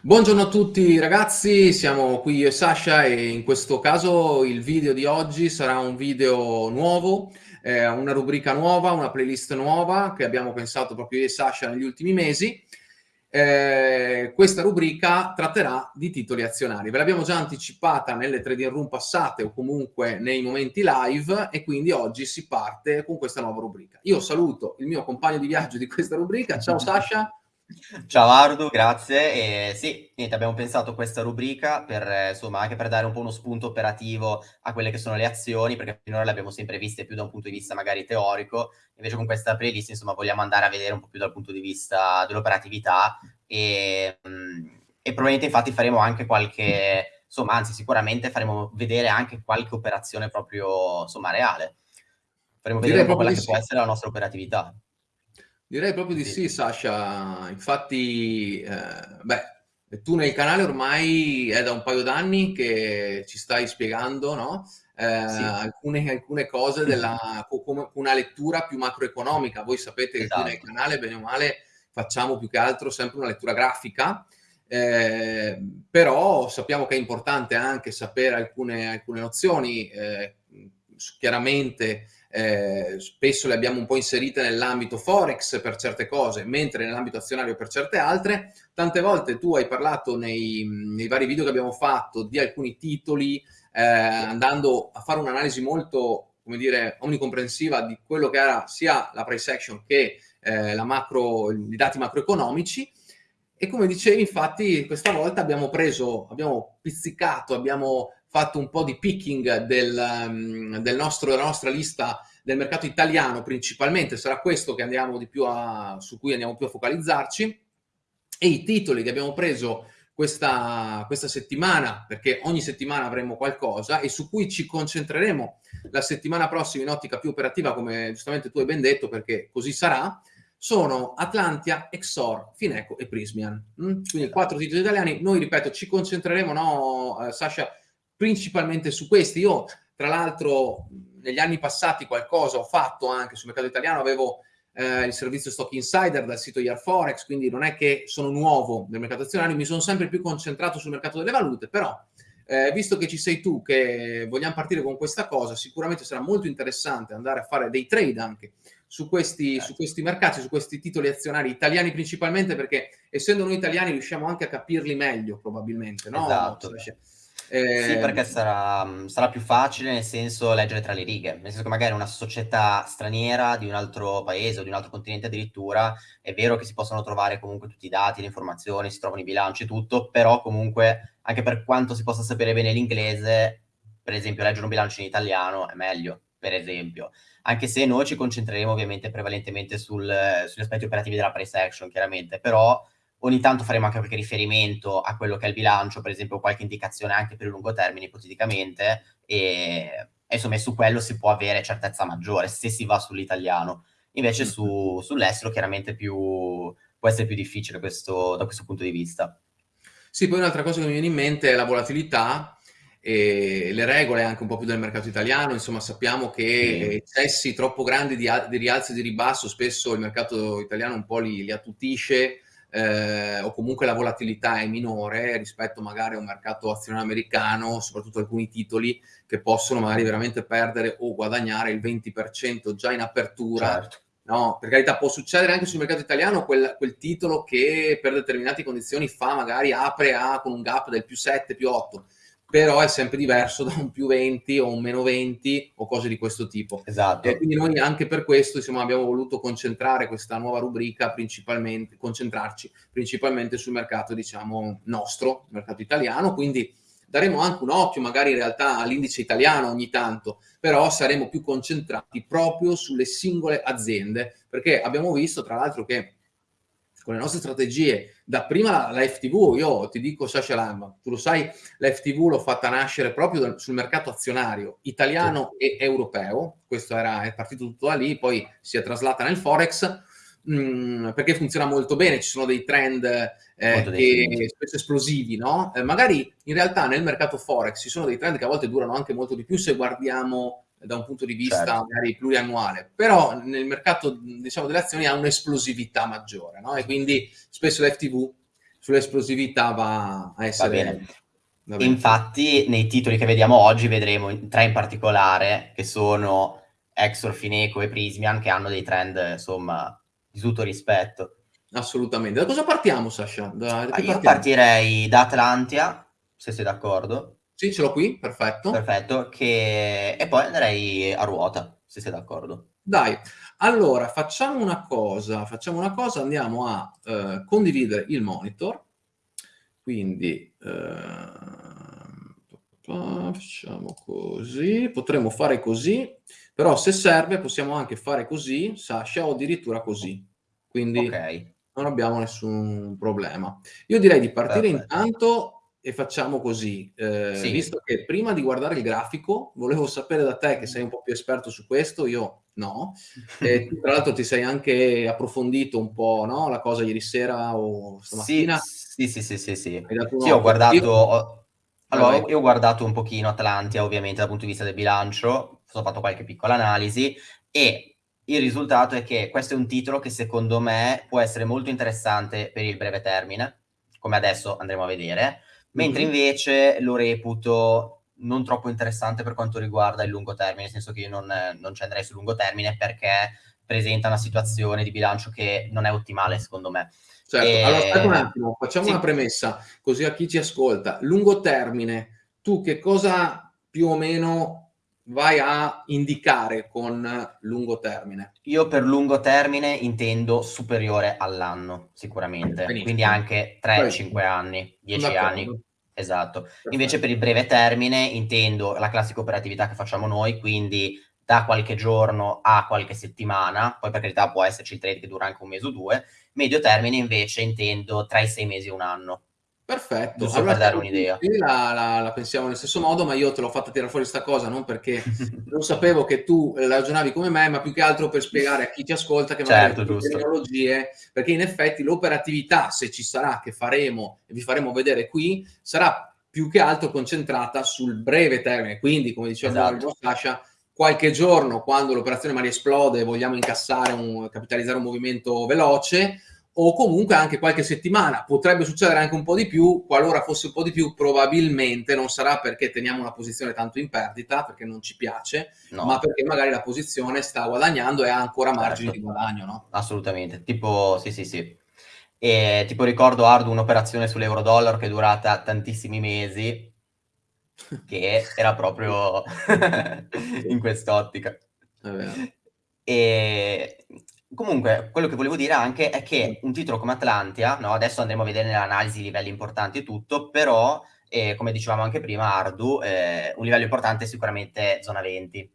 Buongiorno a tutti ragazzi, siamo qui io e Sasha e in questo caso il video di oggi sarà un video nuovo, eh, una rubrica nuova, una playlist nuova che abbiamo pensato proprio io e Sasha negli ultimi mesi. Eh, questa rubrica tratterà di titoli azionari. Ve l'abbiamo già anticipata nelle trading room passate o comunque nei momenti live e quindi oggi si parte con questa nuova rubrica. Io saluto il mio compagno di viaggio di questa rubrica. Ciao Sasha. Ciao Ardu, grazie. E sì, niente, abbiamo pensato questa rubrica per, eh, insomma, anche per dare un po' uno spunto operativo a quelle che sono le azioni, perché finora le abbiamo sempre viste più da un punto di vista magari teorico, invece con questa playlist, insomma, vogliamo andare a vedere un po' più dal punto di vista dell'operatività e, mm, e probabilmente infatti faremo anche qualche, insomma, anzi sicuramente faremo vedere anche qualche operazione proprio, insomma, reale. Faremo vedere un po' quella che può essere la nostra operatività. Direi proprio di sì, Sasha. Infatti, eh, beh, tu nel canale ormai è da un paio d'anni che ci stai spiegando, no? Eh, sì. alcune, alcune, cose della come una lettura più macroeconomica. Voi sapete che esatto. qui nel canale, bene o male, facciamo più che altro sempre una lettura grafica, eh, però sappiamo che è importante anche sapere alcune, alcune nozioni. Eh, chiaramente eh, spesso le abbiamo un po' inserite nell'ambito forex per certe cose, mentre nell'ambito azionario per certe altre. Tante volte tu hai parlato nei, nei vari video che abbiamo fatto di alcuni titoli, eh, andando a fare un'analisi molto, come dire, omnicomprensiva di quello che era sia la price action che eh, macro, i dati macroeconomici. E come dicevi, infatti, questa volta abbiamo preso, abbiamo pizzicato, abbiamo fatto un po' di picking del, mm, del nostro, della nostra lista del mercato italiano principalmente, sarà questo che andiamo di più a, su cui andiamo più a focalizzarci, e i titoli che abbiamo preso questa, questa settimana, perché ogni settimana avremo qualcosa, e su cui ci concentreremo la settimana prossima in ottica più operativa, come giustamente tu hai ben detto, perché così sarà, sono Atlantia, Exor, Fineco e Prismian. Mm? Quindi quattro titoli italiani. Noi, ripeto, ci concentreremo, no, eh, Sasha, principalmente su questi. Io, tra l'altro, negli anni passati qualcosa ho fatto anche sul mercato italiano, avevo eh, il servizio Stock Insider dal sito Forex, quindi non è che sono nuovo nel mercato azionario, mi sono sempre più concentrato sul mercato delle valute, però eh, visto che ci sei tu, che vogliamo partire con questa cosa, sicuramente sarà molto interessante andare a fare dei trade anche su questi, certo. su questi mercati, su questi titoli azionari italiani principalmente, perché essendo noi italiani riusciamo anche a capirli meglio probabilmente, no? Esatto. Eh... Sì, perché sarà, sarà, più facile nel senso leggere tra le righe, nel senso che magari una società straniera di un altro paese o di un altro continente addirittura, è vero che si possono trovare comunque tutti i dati, le informazioni, si trovano i bilanci, tutto, però comunque anche per quanto si possa sapere bene l'inglese, per esempio leggere un bilancio in italiano è meglio, per esempio. Anche se noi ci concentreremo ovviamente prevalentemente sul, sugli aspetti operativi della price action, chiaramente, però Ogni tanto faremo anche qualche riferimento a quello che è il bilancio, per esempio qualche indicazione anche per il lungo termine, ipoteticamente, e, e insomma su quello si può avere certezza maggiore se si va sull'italiano. Invece su, sull'estero chiaramente più, può essere più difficile questo, da questo punto di vista. Sì, poi un'altra cosa che mi viene in mente è la volatilità e le regole anche un po' più del mercato italiano, insomma sappiamo che eccessi troppo grandi di, di rialzo e di ribasso spesso il mercato italiano un po' li, li attutisce, eh, o comunque la volatilità è minore rispetto magari a un mercato azionario americano, soprattutto alcuni titoli che possono magari veramente perdere o guadagnare il 20% già in apertura. Certo. No, per carità può succedere anche sul mercato italiano quel, quel, titolo che per determinate condizioni fa magari apre a con un gap del più 7, più 8 però è sempre diverso da un più 20 o un meno 20 o cose di questo tipo. Esatto. E quindi noi anche per questo insomma, abbiamo voluto concentrare questa nuova rubrica principalmente, concentrarci principalmente sul mercato diciamo nostro, il mercato italiano, quindi daremo anche un occhio magari in realtà all'indice italiano ogni tanto, però saremo più concentrati proprio sulle singole aziende, perché abbiamo visto tra l'altro che con le nostre strategie, da prima la, FTV, io ti dico Sasha Lamba, tu lo sai, la FTV l'ho fatta nascere proprio sul mercato azionario italiano sì. e europeo, questo era, è partito tutto da lì, poi si è traslata nel Forex, mh, mm, perché funziona molto bene, ci sono dei trend eh, che, spesso esplosivi, no? Eh, magari in realtà nel mercato Forex ci sono dei trend che a volte durano anche molto di più se guardiamo da un punto di vista certo. magari pluriannuale, però nel mercato diciamo, delle azioni ha un'esplosività maggiore, no? E quindi spesso l'FTV sull'esplosività va a essere... Va bene. Va bene. Infatti, nei titoli che vediamo oggi vedremo tre in particolare, che sono Exor, Fineco e Prismian, che hanno dei trend, insomma, di tutto rispetto. Assolutamente. Da cosa partiamo, Sasha? Da, da ah, io partirei da Atlantia, se sei d'accordo. Sì, ce l'ho qui, perfetto. Perfetto, che... e poi andrei a ruota, se sei d'accordo. Dai, allora facciamo una cosa, facciamo una cosa, andiamo a eh, condividere il monitor, quindi eh, facciamo così, potremmo fare così, però se serve possiamo anche fare così, Sasha, o addirittura così, quindi okay. non abbiamo nessun problema. Io direi di partire Perfetto. intanto e facciamo così, eh, sì. visto che prima di guardare il grafico volevo sapere da te che sei un po' più esperto su questo, io no, e tra l'altro ti sei anche approfondito un po' no? la cosa ieri sera o stamattina. Sì, sì, sì, sì, sì. sì ho guardato, io... ho... allora io ho guardato un pochino Atlantia ovviamente dal punto di vista del bilancio, ho fatto qualche piccola analisi e il risultato è che questo è un titolo che secondo me può essere molto interessante per il breve termine, come adesso andremo a vedere, mentre mm-hmm. invece lo reputo non troppo interessante per quanto riguarda il lungo termine, nel senso che io non, non ci andrei sul lungo termine perché presenta una situazione di bilancio che non è ottimale secondo me. Certo, e... allora aspetta un attimo, facciamo sì. una premessa, così a chi ci ascolta. Lungo termine, tu che cosa più o meno vai a indicare con lungo termine? Io per lungo termine intendo superiore all'anno, sicuramente, Benissimo. quindi anche 3-5 anni, 10 anni. Esatto. Perfetto. Invece per il breve termine intendo la classica operatività che facciamo noi, quindi da qualche giorno a qualche settimana, poi per carità può esserci il trade che dura anche un mese o due, medio termine invece intendo tra i sei mesi e un anno. Perfetto, Giusto allora, per dare un'idea. La, la, la, pensiamo nello stesso modo, ma io te l'ho fatta tirare fuori questa cosa non perché non sapevo che tu ragionavi come me, ma più che altro per spiegare a chi ti ascolta che magari certo, le tecnologie, perché in effetti l'operatività, se ci sarà, che faremo e vi faremo vedere qui, sarà più che altro concentrata sul breve termine. Quindi, come diceva esatto. Sasha, qualche giorno, quando l'operazione magari esplode e vogliamo incassare un, capitalizzare un movimento veloce, o comunque anche qualche settimana. Potrebbe succedere anche un po' di più, qualora fosse un po' di più, probabilmente non sarà perché teniamo una posizione tanto in perdita, perché non ci piace, no. ma perché magari la posizione sta guadagnando e ha ancora margini certo. di guadagno, no? Assolutamente, tipo, sì, sì, sì. E tipo ricordo Ardu un'operazione sull'euro-dollar che è durata tantissimi mesi, che era proprio in quest'ottica. E Comunque, quello che volevo dire anche è che un titolo come Atlantia, no, adesso andremo a vedere nell'analisi i livelli importanti e tutto, però, eh, come dicevamo anche prima, Ardu, eh, un livello importante è sicuramente zona 20.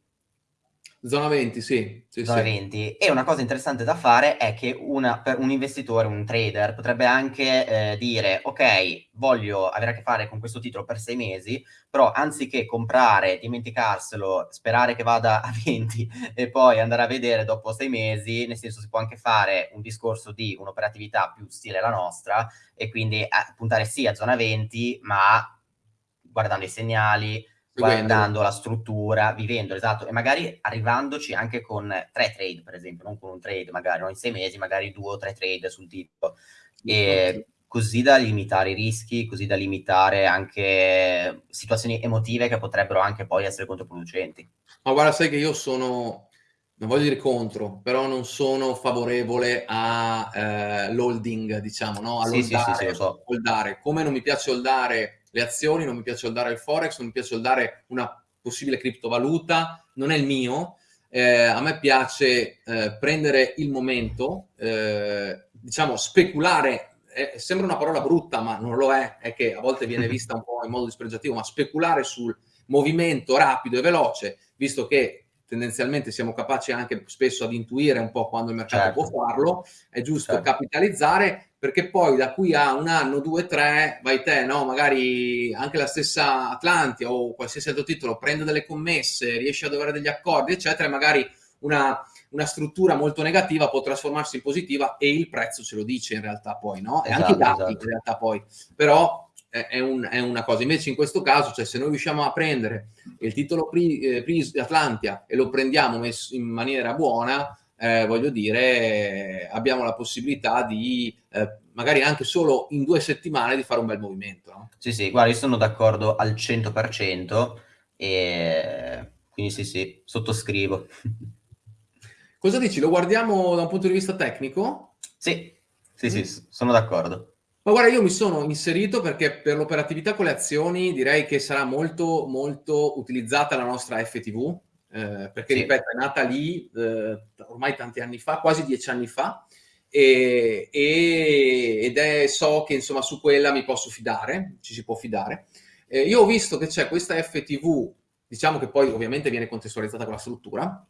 Zona 20, sì. sì Zona sì. 20. E una cosa interessante da fare è che una, per un investitore, un trader, potrebbe anche eh, dire, ok, voglio avere a che fare con questo titolo per sei mesi, però anziché comprare, dimenticarselo, sperare che vada a 20 e poi andare a vedere dopo sei mesi, nel senso si può anche fare un discorso di un'operatività più stile la nostra e quindi eh, puntare sì a zona 20, ma guardando i segnali, guardando la struttura, vivendo, esatto, e magari arrivandoci anche con tre trade, per esempio, non con un trade, magari in sei mesi, magari due o tre trade sul tipo, e così da limitare i rischi, così da limitare anche situazioni emotive che potrebbero anche poi essere controproducenti. Ma guarda, sai che io sono, non voglio dire contro, però non sono favorevole all'holding, eh, diciamo, no? A sì, sì, sì, sì, so. Come non mi piace holdare le azioni, non mi piace soldare il forex, non mi piace soldare una possibile criptovaluta, non è il mio. Eh, a me piace eh, prendere il momento, eh, diciamo speculare, eh, sembra una parola brutta ma non lo è, è che a volte viene vista un po' in modo dispregiativo, ma speculare sul movimento rapido e veloce, visto che tendenzialmente siamo capaci anche spesso ad intuire un po' quando il mercato certo. può farlo, è giusto certo. capitalizzare perché poi da qui a un anno, due, tre, vai te, no? magari anche la stessa Atlantia o qualsiasi altro titolo prende delle commesse, riesce ad avere degli accordi, eccetera, e magari una, una, struttura molto negativa può trasformarsi in positiva e il prezzo ce lo dice in realtà poi, no? E anche i esatto, dati esatto. in realtà poi. Però è, un, è, una cosa. Invece in questo caso, cioè se noi riusciamo a prendere il titolo pri, eh, pri Atlantia e lo prendiamo in maniera buona, eh, voglio dire, abbiamo la possibilità di eh, magari anche solo in due settimane di fare un bel movimento. No? Sì, sì, guarda, io sono d'accordo al 100% e quindi sì, sì, sottoscrivo. Cosa dici? Lo guardiamo da un punto di vista tecnico? Sì, sì, mm. sì, sono d'accordo. Ma guarda, io mi sono inserito perché per l'operatività con le azioni direi che sarà molto, molto utilizzata la nostra FTV, eh, perché, sì. ripeto, è nata lì eh, ormai tanti anni fa, quasi dieci anni fa, e, e, ed è, so che insomma su quella mi posso fidare, ci si può fidare. Eh, io ho visto che c'è questa FTV, diciamo che poi ovviamente viene contestualizzata con la struttura,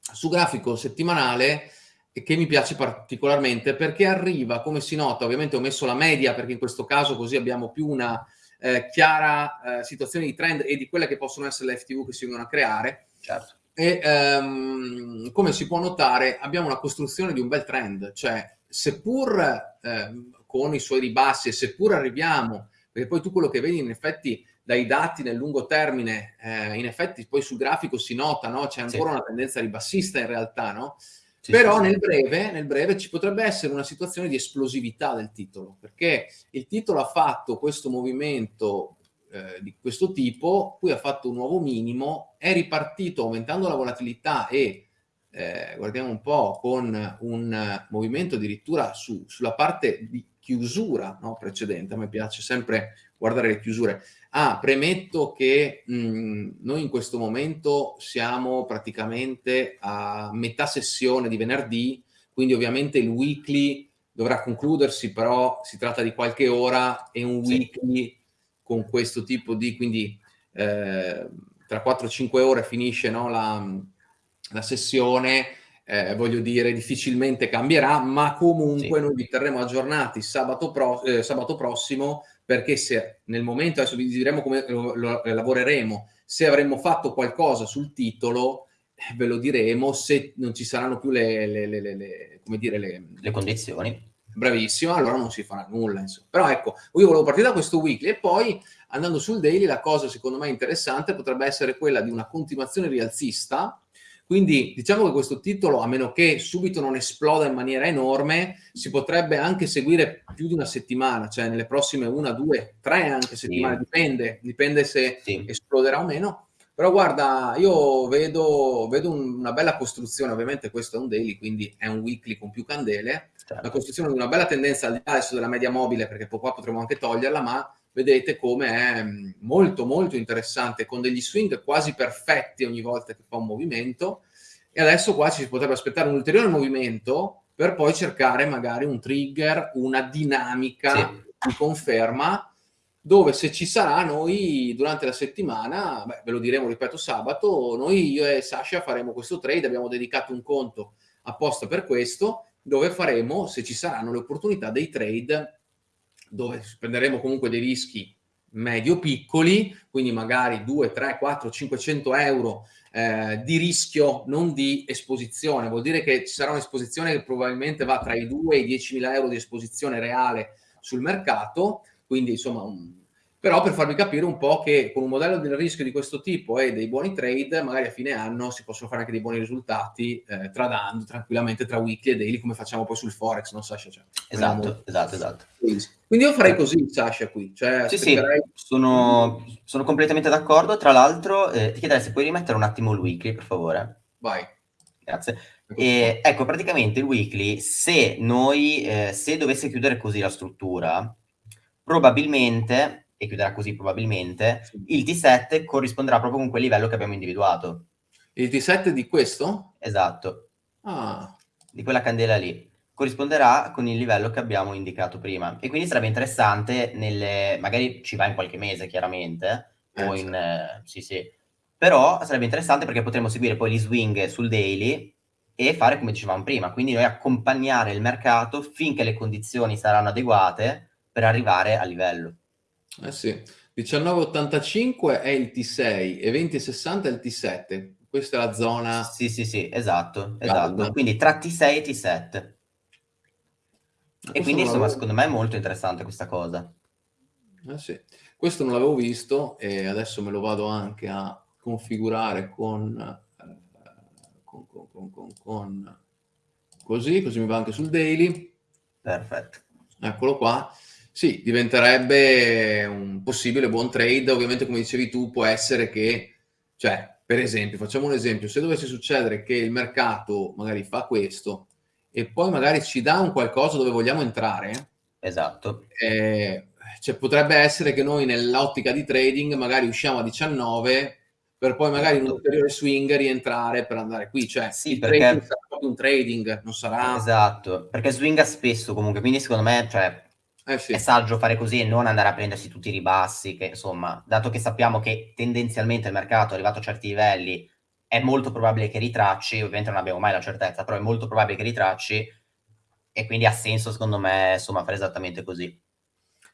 su grafico settimanale che mi piace particolarmente perché arriva, come si nota, ovviamente ho messo la media perché in questo caso così abbiamo più una eh, chiara eh, situazione di trend e di quelle che possono essere le FTV che si vengono a creare. Certo. E ehm, come si può notare abbiamo una costruzione di un bel trend, cioè seppur eh, con i suoi ribassi e seppur arriviamo, perché poi tu quello che vedi in effetti dai dati nel lungo termine, eh, in effetti poi sul grafico si nota, no? c'è ancora sì. una tendenza ribassista in realtà, no? Sì, Però sì, nel, breve, nel, breve, ci potrebbe essere una situazione di esplosività del titolo, perché il titolo ha fatto questo movimento eh, di questo tipo, poi ha fatto un nuovo minimo, è ripartito aumentando la volatilità e eh, guardiamo un po' con un movimento addirittura su, sulla parte di chiusura no, precedente, a me piace sempre guardare le chiusure. Ah, premetto che mh, noi in questo momento siamo praticamente a metà sessione di venerdì, quindi ovviamente il weekly dovrà concludersi, però si tratta di qualche ora e un weekly con questo tipo di, quindi eh, tra 4-5 ore finisce no, la, la sessione, eh, voglio dire, difficilmente cambierà, ma comunque sì. noi vi terremo aggiornati sabato, pro, eh, sabato, prossimo, perché se nel momento, adesso vi diremo come lo, lo, lavoreremo, se avremmo fatto qualcosa sul titolo, eh, ve lo diremo, se non ci saranno più le, le, le, le come dire, le, condizioni. Bravissimo, allora non si farà nulla. Insomma. Però ecco, io volevo partire da questo weekly e poi andando sul daily la cosa secondo me interessante potrebbe essere quella di una continuazione rialzista quindi diciamo che questo titolo, a meno che subito non esploda in maniera enorme, si potrebbe anche seguire più di una settimana, cioè nelle prossime una, due, tre anche settimane, sì. dipende, dipende se sì. esploderà o meno. Però guarda, io vedo, vedo un, una bella costruzione, ovviamente questo è un daily, quindi è un weekly con più candele, certo. la costruzione di una bella tendenza al di là adesso della media mobile, perché qua potremo anche toglierla, ma vedete come è mm, molto molto interessante, con degli swing quasi perfetti ogni volta che fa un movimento, e adesso qua ci si potrebbe aspettare un ulteriore movimento per poi cercare magari un trigger, una dinamica sì. di conferma, dove se ci sarà noi durante la settimana, beh, ve lo diremo, ripeto, sabato, noi io e Sasha faremo questo trade, abbiamo dedicato un conto apposta per questo, dove faremo, se ci saranno le opportunità, dei trade dove prenderemo comunque dei rischi medio-piccoli, quindi magari 2, 3, 4, 500 euro eh, di rischio, non di esposizione. Vuol dire che ci sarà un'esposizione che probabilmente va tra i 2 e i 10 mila euro di esposizione reale sul mercato, quindi insomma un, però per farvi capire un po' che con un modello del rischio di questo tipo e dei buoni trade, magari a fine anno si possono fare anche dei buoni risultati eh, tradando tranquillamente tra weekly e daily come facciamo poi sul Forex, no Sasha? Cioè, esatto, esatto, esatto. Quindi io farei così Sasha qui. Cioè, sì, sì, sono, sono, completamente d'accordo. Tra l'altro eh, ti chiederei se puoi rimettere un attimo il weekly, per favore. Vai. Grazie. E, ecco, praticamente il weekly, se noi, eh, se dovesse chiudere così la struttura, probabilmente e chiuderà così probabilmente, il T7 corrisponderà proprio con quel livello che abbiamo individuato. Il T7 di questo? Esatto. Ah. Di quella candela lì. Corrisponderà con il livello che abbiamo indicato prima. E quindi sarebbe interessante, nelle... magari ci va in qualche mese chiaramente, eh, o in... Eh, sì sì. Però sarebbe interessante perché potremo seguire poi gli swing sul daily e fare come dicevamo prima, quindi noi accompagnare il mercato finché le condizioni saranno adeguate per arrivare a livello. Eh sì, 1985 è il T6 e 2060 è il T7. Questa è la zona... Sì, sì, sì, esatto, esatto. Quindi tra T6 e T7. E quindi, insomma, secondo me è molto interessante questa cosa. Eh sì. Questo non l'avevo visto e adesso me lo vado anche a configurare con, eh, con, con, con così, così mi va anche sul daily. Perfetto. Eccolo qua. Sì, diventerebbe un possibile buon trade. Ovviamente, come dicevi tu, può essere che, cioè, per esempio, facciamo un esempio, se dovesse succedere che il mercato magari fa questo e poi magari ci dà un qualcosa dove vogliamo entrare, esatto. Eh, cioè, potrebbe essere che noi nell'ottica di trading magari usciamo a 19 per poi magari in un esatto. ulteriore swing rientrare per andare qui. Cioè, sì, perché... sarà proprio un trading, non sarà... Esatto, perché swinga spesso comunque, quindi secondo me, cioè, eh sì. è saggio fare così e non andare a prendersi tutti i ribassi, che insomma, dato che sappiamo che tendenzialmente il mercato è arrivato a certi livelli, è molto probabile che ritracci, ovviamente non abbiamo mai la certezza, però è molto probabile che ritracci e quindi ha senso secondo me, insomma, fare esattamente così.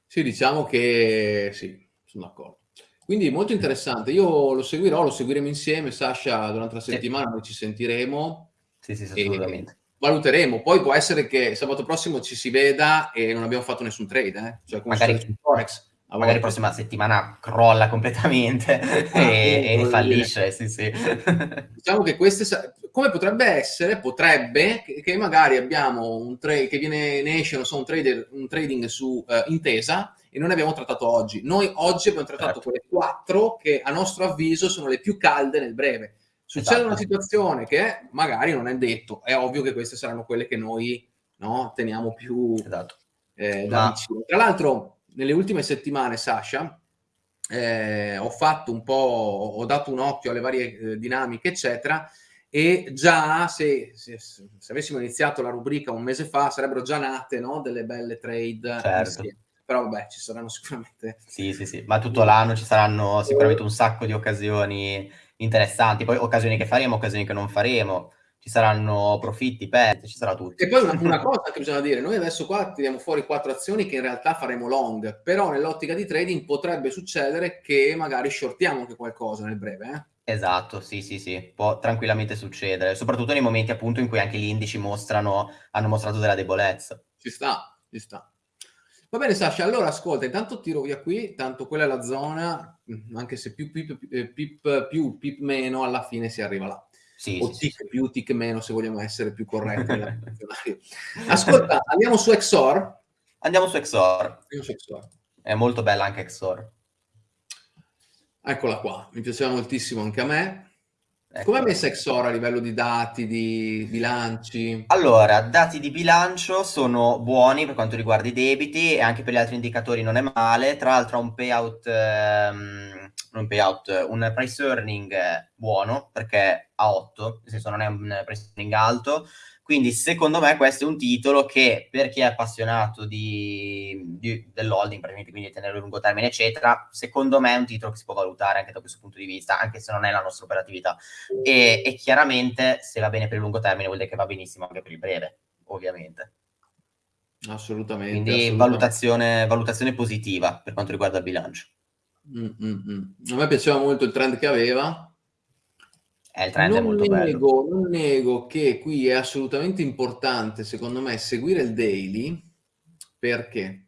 Sì, diciamo che sì, sono d'accordo. Quindi molto interessante, io lo seguirò, lo seguiremo insieme, Sasha, durante la settimana noi ci sentiremo. Sì, sì, assolutamente. Valuteremo, poi può essere che sabato prossimo ci si veda e non abbiamo fatto nessun trade, eh? cioè come magari, Forex. Magari la prossima settimana crolla completamente ah, e, e fallisce, sì, sì. Diciamo che queste, come potrebbe essere, potrebbe, che, magari abbiamo un trade, che viene, ne esce, non so, un, trader, un trading su uh, intesa, e noi ne abbiamo trattato oggi. Noi oggi abbiamo trattato certo. quelle quattro che a nostro avviso sono le più calde nel breve. Succede esatto. una situazione che magari non è detto, è ovvio che queste saranno quelle che noi no, teniamo più esatto. eh, da Ma... vicino. Tra l'altro, nelle ultime settimane, Sasha, eh, ho fatto un po', ho dato un occhio alle varie eh, dinamiche, eccetera, e già se, se, se, avessimo iniziato la rubrica un mese fa sarebbero già nate no, delle belle trade certo. però vabbè, ci saranno sicuramente... Sì, sì, sì, ma tutto l'anno ci saranno sicuramente un sacco di occasioni interessanti, poi occasioni che faremo, occasioni che non faremo, ci saranno profitti, pezzi, ci sarà tutto. E poi una, una cosa che bisogna dire, noi adesso qua tiriamo fuori quattro azioni che in realtà faremo long, però nell'ottica di trading potrebbe succedere che magari shortiamo anche qualcosa nel breve, eh? Esatto, sì, sì, sì, può tranquillamente succedere, soprattutto nei momenti appunto in cui anche gli indici mostrano, hanno mostrato della debolezza. Ci sta, ci sta. Va bene Sasha, allora ascolta, intanto tiro via qui, tanto quella è la zona, mm, anche se più pip, eh, pip più, pip meno, alla fine si arriva là. Sì, o sì, tic sì. più, tic meno, se vogliamo essere più corretti. ascolta, andiamo su Exor. Andiamo su Exor. Andiamo su Exor. È molto bella anche Exor. Eccola qua, mi piaceva moltissimo anche a me. Ecco. Come è messa Exora a livello di dati, di bilanci? Allora, dati di bilancio sono buoni per quanto riguarda i debiti e anche per gli altri indicatori non è male. Tra l'altro ha un payout, ehm, un payout, un price earning buono perché ha 8, nel senso non è un price earning alto, quindi secondo me questo è un titolo che per chi è appassionato di, di, dell'holding, praticamente quindi di tenere a lungo termine, eccetera, secondo me è un titolo che si può valutare anche da questo punto di vista, anche se non è la nostra operatività. E, e chiaramente se va bene per il lungo termine vuol dire che va benissimo anche per il breve, ovviamente. Assolutamente. Quindi assolutamente. Valutazione, valutazione, positiva per quanto riguarda il bilancio. Mm, mm, mm. A me piaceva molto il trend che aveva, eh, il trend non è molto nego. Non nego che qui è assolutamente importante, secondo me, seguire il daily. Perché?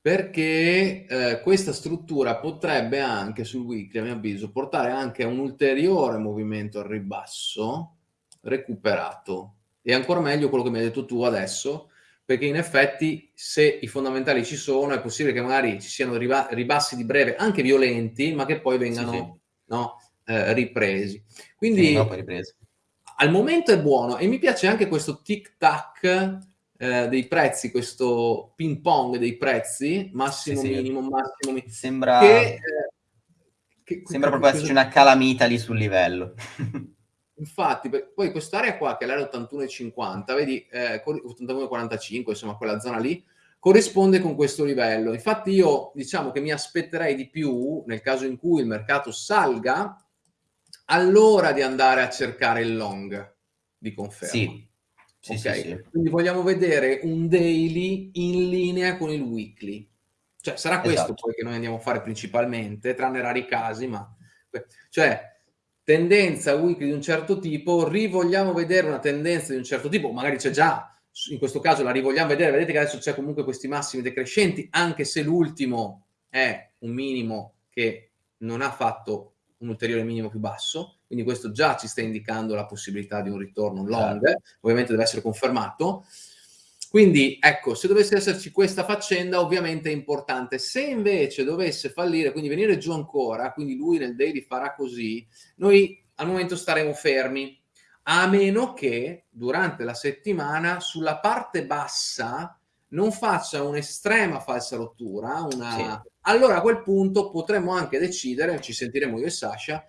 Perché eh, questa struttura potrebbe anche sul weekly, a mio avviso, portare anche a un ulteriore movimento al ribasso recuperato. E ancora meglio quello che mi hai detto tu adesso, perché in effetti se i fondamentali ci sono è possibile che magari ci siano ribassi di breve anche violenti, ma che poi vengano sì, sì. No, eh, ripresi. Quindi sì, al momento è buono e mi piace anche questo tic-tac eh, dei prezzi, questo ping pong dei prezzi, massimo, sì, minimo, sì. massimo, minimo. Sembra, che, eh, che, sembra proprio esserci una calamita lì sul livello. Infatti, poi quest'area qua, che è l'area 81,50, vedi, eh, 81,45, insomma, quella zona lì, corrisponde con questo livello. Infatti io diciamo che mi aspetterei di più, nel caso in cui il mercato salga, allora di andare a cercare il long di conferma. Sì. Sì, okay? sì, sì. Quindi vogliamo vedere un daily in linea con il weekly. Cioè, sarà questo esatto. poi che noi andiamo a fare principalmente, tranne rari casi, ma... Cioè, tendenza weekly di un certo tipo, rivogliamo vedere una tendenza di un certo tipo, magari c'è già, in questo caso la rivogliamo vedere, vedete che adesso c'è comunque questi massimi decrescenti, anche se l'ultimo è un minimo che non ha fatto un ulteriore minimo più basso, quindi questo già ci sta indicando la possibilità di un ritorno long, certo. ovviamente deve essere confermato. Quindi ecco, se dovesse esserci questa faccenda, ovviamente è importante. Se invece dovesse fallire, quindi venire giù ancora, quindi lui nel daily farà così, noi al momento staremo fermi, a meno che durante la settimana sulla parte bassa non faccia un'estrema falsa rottura, una... Sì. Allora a quel punto potremmo anche decidere, ci sentiremo io e Sasha,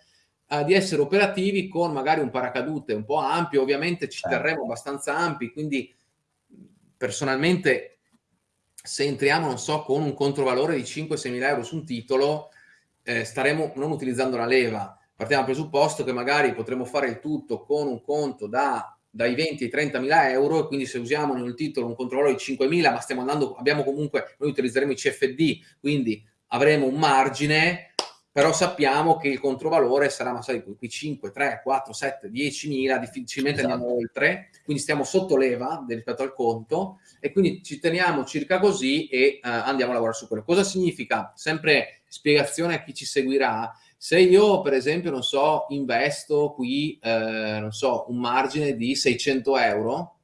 uh, di essere operativi con magari un paracadute un po' ampio, ovviamente ci certo. terremo abbastanza ampi, quindi personalmente se entriamo, non so, con un controvalore di 5-6 mila euro su un titolo, eh, staremo non utilizzando la leva, partiamo dal presupposto che magari potremo fare il tutto con un conto da, dai 20 ai 30 mila euro e quindi se usiamo nel titolo un controllo di 5 mila ma stiamo andando, abbiamo comunque, noi utilizzeremo i CFD, quindi avremo un margine, però sappiamo che il controvalore sarà, ma sai, qui 5, 3, 4, 7, 10 mila, difficilmente esatto. andiamo oltre, quindi stiamo sotto leva rispetto al conto e quindi ci teniamo circa così e uh, andiamo a lavorare su quello. Cosa significa? Sempre spiegazione a chi ci seguirà, se io, per esempio, non so, investo qui, eh, non so, un margine di 600 euro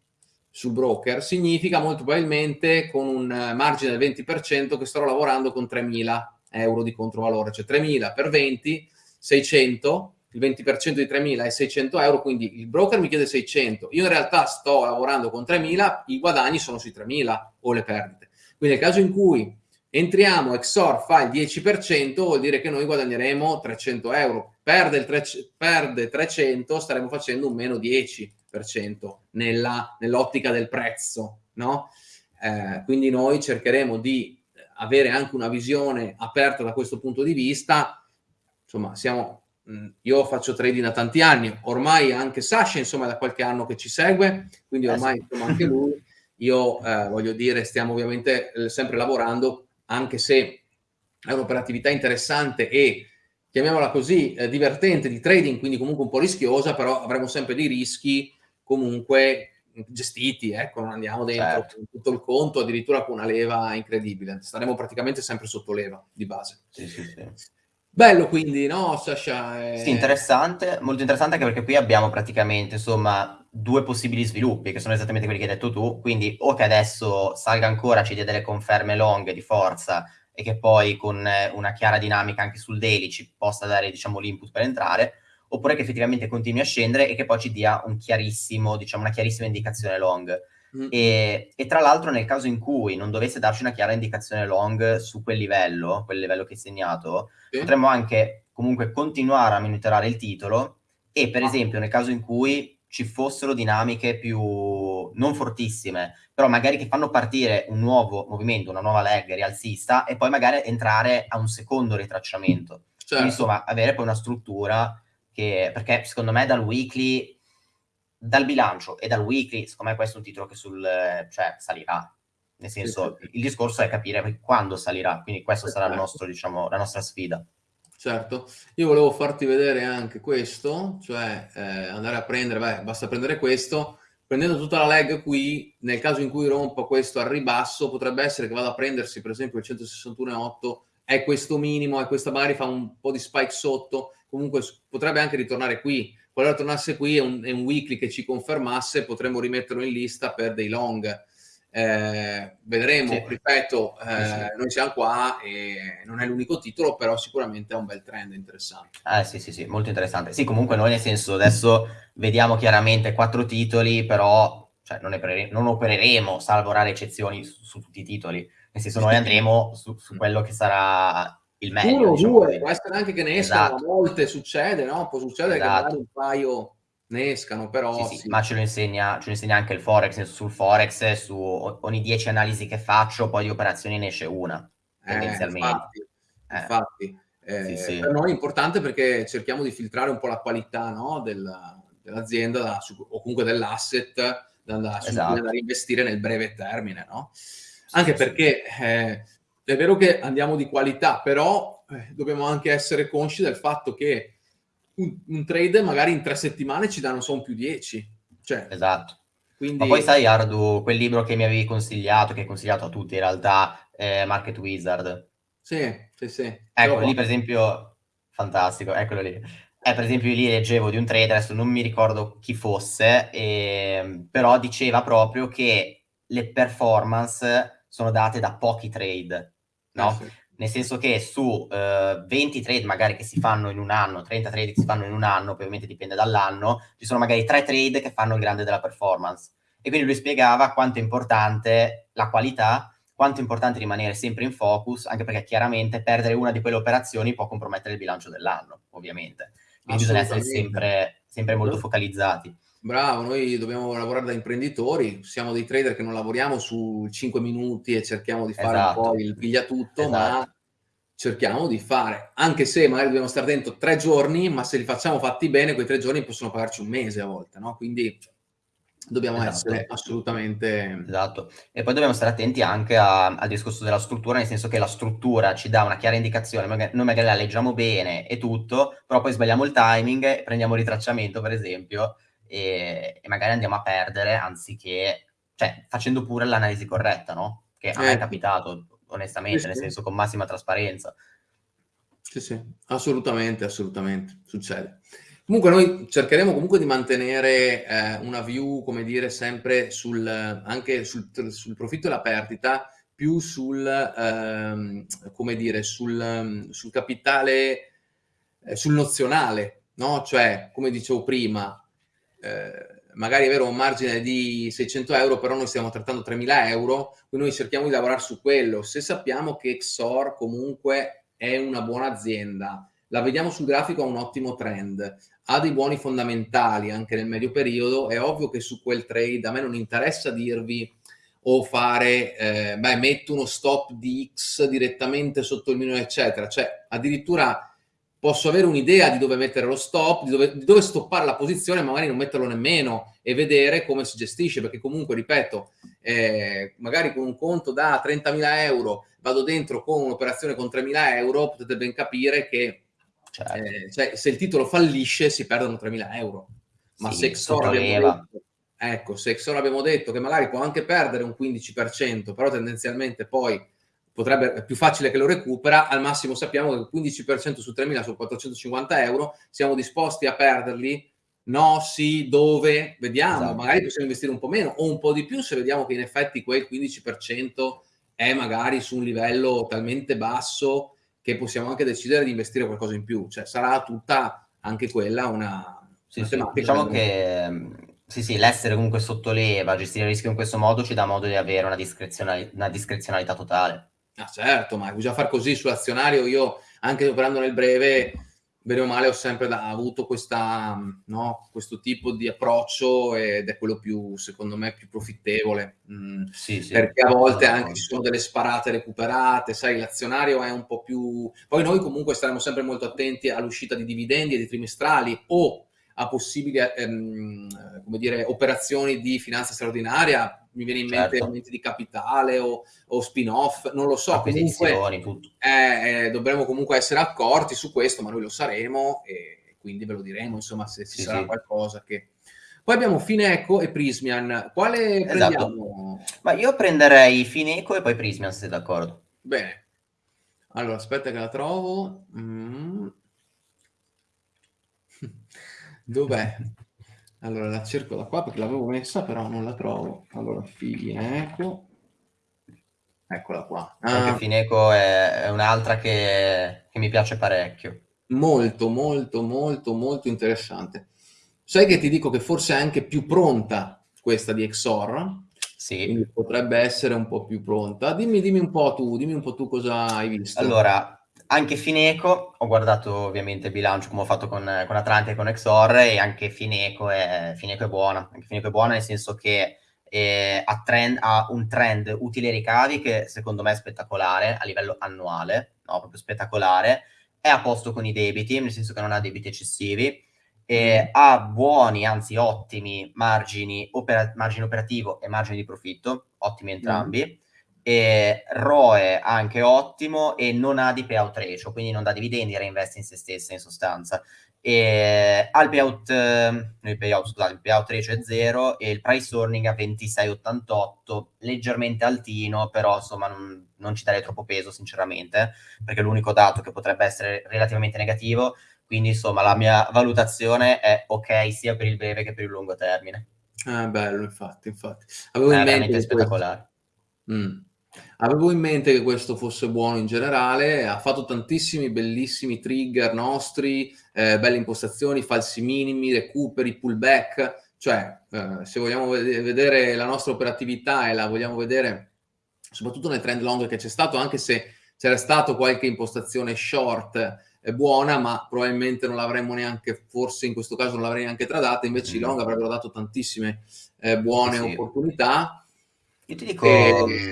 sul broker, significa molto probabilmente con un margine del 20% che starò lavorando con 3.000 euro di controvalore, cioè 3.000 per 20, 600, il 20% di 3.000 è 600 euro, quindi il broker mi chiede 600, io in realtà sto lavorando con 3.000, i guadagni sono sui 3.000 o le perdite. Quindi nel caso in cui entriamo, Exor fa il 10%, vuol dire che noi guadagneremo 300 euro. Perde, il tre, perde 300, staremo facendo un meno 10% nella, nell'ottica del prezzo, no? Eh, quindi noi cercheremo di avere anche una visione aperta da questo punto di vista. Insomma, siamo, io faccio trading da tanti anni, ormai anche Sasha, insomma, da qualche anno che ci segue, quindi eh ormai insomma, anche lui. Io eh, voglio dire, stiamo ovviamente eh, sempre lavorando anche se è un'operatività interessante e chiamiamola così, eh, divertente di trading, quindi comunque un po' rischiosa, però avremo sempre dei rischi comunque gestiti, ecco, non andiamo dentro certo. tutto il conto, addirittura con una leva incredibile, staremo praticamente sempre sotto leva di base. Sì, sì, sì. Bello quindi, no Sasha? È... Sì, interessante, molto interessante anche perché qui abbiamo praticamente, insomma, due possibili sviluppi, che sono esattamente quelli che hai detto tu, quindi o che adesso salga ancora, ci dia delle conferme long di forza e che poi con una chiara dinamica anche sul daily ci possa dare, diciamo, l'input per entrare, oppure che effettivamente continui a scendere e che poi ci dia un chiarissimo, diciamo, una chiarissima indicazione long. Mm. E, e, tra l'altro nel caso in cui non dovesse darci una chiara indicazione long su quel livello, quel livello che hai segnato, sì. potremmo anche comunque continuare a monitorare il titolo e per ah. esempio nel caso in cui ci fossero dinamiche più non fortissime, però magari che fanno partire un nuovo movimento, una nuova leg rialzista e poi magari entrare a un secondo ritracciamento. Certo. Quindi, insomma, avere poi una struttura che, perché secondo me dal weekly, dal bilancio e dal weekly, secondo me questo è un titolo che sul, cioè, salirà. Nel senso, sì, sì. il discorso è capire quando salirà, quindi questa sarà il nostro, diciamo, la nostra sfida. Certo, io volevo farti vedere anche questo, cioè eh, andare a prendere, beh, basta prendere questo, prendendo tutta la leg qui, nel caso in cui rompa questo al ribasso, potrebbe essere che vada a prendersi per esempio il 161,8, è questo minimo, e questa magari fa un po' di spike sotto, comunque potrebbe anche ritornare qui, qualora tornasse qui è un, è un weekly che ci confermasse, potremmo rimetterlo in lista per dei long, eh, vedremo, sì. ripeto, eh, sì, noi siamo qua e non è l'unico titolo, però sicuramente è un bel trend interessante. Eh sì, sì, sì, molto interessante. Sì, comunque noi nel senso adesso vediamo chiaramente quattro titoli, però cioè, non, operere- non, opereremo, salvo rare eccezioni, su, su, tutti i titoli. Nel senso noi andremo su, su quello che sarà il meglio. Uno diciamo due, può essere anche che ne escano, esatto. a volte succede, no? Può succedere esatto. che magari un paio ne escano, però... Sì, sì, sì. Ma ce lo, insegna, ce lo insegna anche il Forex, sul Forex, su ogni 10 analisi che faccio, poi di operazioni ne esce una, eh, tendenzialmente. infatti, eh. infatti. Eh, sì, per noi è importante perché cerchiamo di filtrare un po' la qualità no? Del, dell'azienda su, o comunque dell'asset da, da, esatto. da, reinvestire nel breve termine, no? Anche perché eh, è vero che andiamo di qualità, però eh, dobbiamo anche essere consci del fatto che un, un trade magari in tre settimane ci danno solo più 10. Cioè, esatto. Quindi... Ma poi sai, Ardu, quel libro che mi avevi consigliato, che hai consigliato a tutti in realtà, eh, Market Wizard. Sì, sì, sì. Ecco, lì per esempio, fantastico, eccolo lì. Eh, per esempio, lì leggevo di un trader, adesso non mi ricordo chi fosse, eh, però diceva proprio che le performance sono date da pochi trade, no? Ah, sì. Nel senso che su eh, 20 trade magari che si fanno in un anno, 30 trade che si fanno in un anno, ovviamente dipende dall'anno, ci sono magari 3 trade che fanno il grande della performance. E quindi lui spiegava quanto è importante la qualità, quanto è importante rimanere sempre in focus, anche perché chiaramente perdere una di quelle operazioni può compromettere il bilancio dell'anno, ovviamente. Quindi bisogna essere sempre, sempre molto focalizzati. Bravo, noi dobbiamo lavorare da imprenditori, siamo dei trader che non lavoriamo su 5 minuti e cerchiamo di fare esatto. un po' il piglia tutto, esatto. ma cerchiamo di fare, anche se magari dobbiamo stare dentro tre giorni, ma se li facciamo fatti bene, quei tre giorni possono pagarci un mese a volte, no? Quindi dobbiamo esatto. essere assolutamente... Esatto, e poi dobbiamo stare attenti anche a, al discorso della struttura, nel senso che la struttura ci dà una chiara indicazione, noi magari la leggiamo bene e tutto, però poi sbagliamo il timing, prendiamo il ritracciamento per esempio, e, e magari andiamo a perdere anziché, cioè facendo pure l'analisi corretta, no? Che a me è ecco. capitato, onestamente, sì, nel senso con massima trasparenza. Sì, sì, assolutamente, assolutamente, succede. Comunque noi cercheremo comunque di mantenere eh, una view, come dire, sempre sul, anche sul, sul profitto e la perdita, più sul, ehm, come dire, sul, sul capitale, eh, sul nozionale, no? Cioè, come dicevo prima, eh, magari avere un margine di 600 euro, però noi stiamo trattando 3.000 euro, quindi noi cerchiamo di lavorare su quello. Se sappiamo che XOR comunque è una buona azienda, la vediamo sul grafico ha un ottimo trend, ha dei buoni fondamentali anche nel medio periodo, è ovvio che su quel trade a me non interessa dirvi o fare, eh, beh, metto uno stop di X direttamente sotto il minimo, eccetera. Cioè, addirittura posso avere un'idea di dove mettere lo stop, di dove, di dove, stoppare la posizione, magari non metterlo nemmeno e vedere come si gestisce, perché comunque, ripeto, eh, magari con un conto da 30.000 euro vado dentro con un'operazione con 3.000 euro, potete ben capire che certo. eh, cioè, se il titolo fallisce si perdono 3.000 euro. Ma sì, se Xor abbiamo detto, ecco, se Xor abbiamo detto che magari può anche perdere un 15%, però tendenzialmente poi potrebbe, è più facile che lo recupera, al massimo sappiamo che il 15% su 3.000 su 450 euro, siamo disposti a perderli? No, sì, dove? Vediamo, esatto. magari possiamo investire un po' meno o un po' di più se vediamo che in effetti quel 15% è magari su un livello talmente basso che possiamo anche decidere di investire qualcosa in più, cioè sarà tutta anche quella una, sì, sì. Diciamo che sì, sì, l'essere comunque sottoleva, gestire il rischio in questo modo ci dà modo di avere una, discrezionali- una discrezionalità totale. Ah, certo, ma bisogna far così sull'azionario. Io, anche operando nel breve, bene o male, ho sempre da, avuto questa, no, questo tipo di approccio ed è quello più, secondo me, più profittevole. Mm, sì, sì, perché a volte anche ci sono delle sparate recuperate, sai, l'azionario è un po' più... Poi noi comunque staremo sempre molto attenti all'uscita di dividendi e di trimestrali o a possibili ehm, come dire, operazioni di finanza straordinaria, mi viene in mente certo. aumenti di capitale o, o spin-off, non lo so. Comunque, eh, eh, dovremmo comunque essere accorti su questo, ma noi lo saremo e quindi ve lo diremo, insomma, se ci sì, sarà sì. qualcosa che... Poi abbiamo Fineco e Prismian. Quale esatto. prendiamo? Ma io prenderei Fineco e poi Prismian, se sei d'accordo. Bene. Allora, aspetta che la trovo. Mm. Dov'è? Allora la cerco da qua perché l'avevo messa, però non la trovo. Allora, Fineco. Eccola qua. Ah. Anche Fineco è, è un'altra che, che mi piace parecchio. Molto, molto, molto, molto interessante. Sai che ti dico che forse è anche più pronta questa di Exor? Sì. Quindi potrebbe essere un po' più pronta. Dimmi, dimmi un po' tu, dimmi un po' tu cosa hai visto. Allora, anche Fineco, ho guardato ovviamente il bilancio come ho fatto con, con Atlante e con Exor e anche Fineco è, Fineco è buona, anche Fineco è buona nel senso che eh, ha, trend, ha, un trend utile ricavi che secondo me è spettacolare a livello annuale, no, proprio spettacolare, è a posto con i debiti, nel senso che non ha debiti eccessivi, eh, ha buoni, anzi ottimi margini, opera, margine operativo e margini di profitto, ottimi entrambi. Mm e ROE anche ottimo e non ha di payout ratio, quindi non dà dividendi, reinveste in se stessa in sostanza. E al payout, eh, payout, scusate, il payout ratio è 0 e il price earning a 26,88, leggermente altino, però insomma non, non ci darei troppo peso sinceramente, perché è l'unico dato che potrebbe essere relativamente negativo, quindi insomma la mia valutazione è ok sia per il breve che per il lungo termine. Eh, bello, infatti, infatti. Avevo È in mente che questo spettacolare. mh. Avevo in mente che questo fosse buono in generale, ha fatto tantissimi bellissimi trigger nostri, ehm, belle impostazioni, falsi minimi, recuperi, pullback, cioè, ehm, se vogliamo vede vedere la nostra operatività e la vogliamo vedere soprattutto nel trend long che c'è stato, anche se c'era stato qualche impostazione short eh, buona, ma probabilmente non l'avremmo neanche, forse in questo caso non l'avrei neanche tradata, invece mm. i long avrebbero dato tantissime eh, buone sì. opportunità. Io ti dico, e...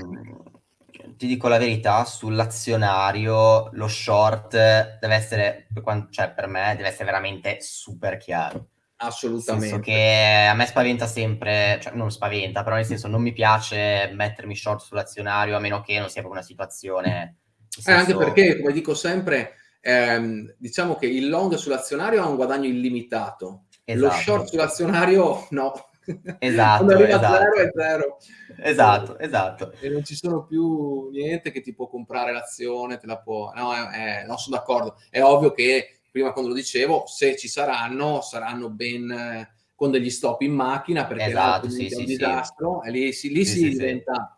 Ti dico la verità, sull'azionario lo short deve essere, cioè per me, deve essere veramente super chiaro. Assolutamente. Nel che a me spaventa sempre, cioè non spaventa, però nel senso non mi piace mettermi short sull'azionario a meno che non sia proprio una situazione... Senso... Eh, anche perché, come dico sempre, ehm, diciamo che il long sull'azionario ha un guadagno illimitato, esatto. lo short sull'azionario no. Esatto, Quando arriva esatto. zero è zero. Esatto, esatto. E non ci sono più niente che ti può comprare l'azione, te la può... No, è, è, non sono d'accordo. È ovvio che, prima quando lo dicevo, se ci saranno, saranno ben... Eh, con degli stop in macchina perché esatto, sì, è un sì, disastro sì. e lì, sì, lì si diventa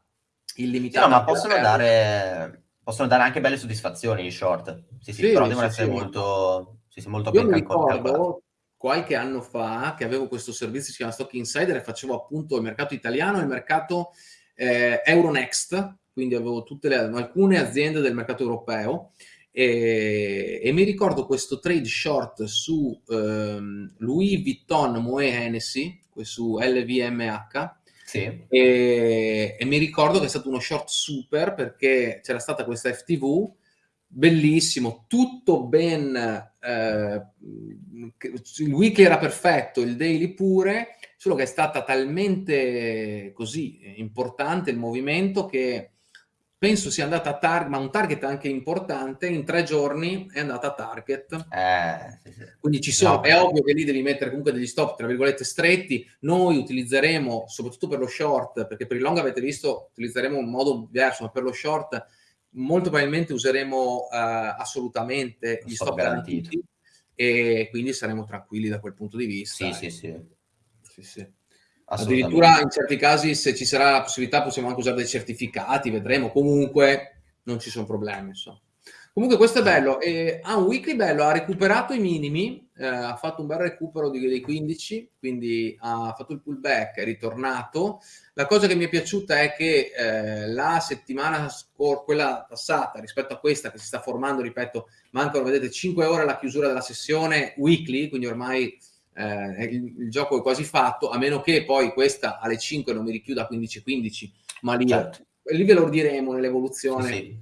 illimitato. no, ma possono dare possono dare anche belle soddisfazioni i short. Sì, sì, sì però devono essere molto, sì, molto Io ben calcolati. Qualche anno fa che avevo questo servizio che si chiama Stock Insider e facevo appunto il mercato italiano e il mercato eh, Euronext, quindi avevo tutte le, alcune aziende del mercato europeo e, e, mi ricordo questo trade short su ehm, Louis Vuitton Moet Hennessy, su LVMH, sì. E, e, mi ricordo che è stato uno short super perché c'era stata questa FTV, bellissimo, tutto ben, eh, il weekly era perfetto, il daily pure, solo che è stata talmente così importante il movimento che penso sia andata a target, ma un target anche importante, in tre giorni è andata a target. Eh, sì, sì. Quindi ci sono, no, è ovvio che lì devi mettere comunque degli stop, tra virgolette, stretti. Noi utilizzeremo, soprattutto per lo short, perché per il long avete visto, utilizzeremo un modo diverso, ma per lo short molto probabilmente useremo uh, assolutamente gli stop, stop garantiti e quindi saremo tranquilli da quel punto di vista. Sì, sì, sì. sì, sì. Addirittura in certi casi, se ci sarà la possibilità, possiamo anche usare dei certificati, vedremo. Comunque non ci sono problemi. Insomma. Comunque questo è bello. E, ha un weekly bello, ha recuperato i minimi, eh, ha fatto un bel recupero di, dei 15, quindi ha fatto il pullback, è ritornato. La cosa che mi è piaciuta è che eh, la settimana scorsa, quella passata, rispetto a questa che si sta formando, ripeto, mancano, vedete, 5 ore alla chiusura della sessione weekly, quindi ormai eh, il, il, gioco è quasi fatto, a meno che poi questa alle 5 non mi richiuda 15-15, ma lì, certo. lì ve lo diremo nell'evoluzione. Sì,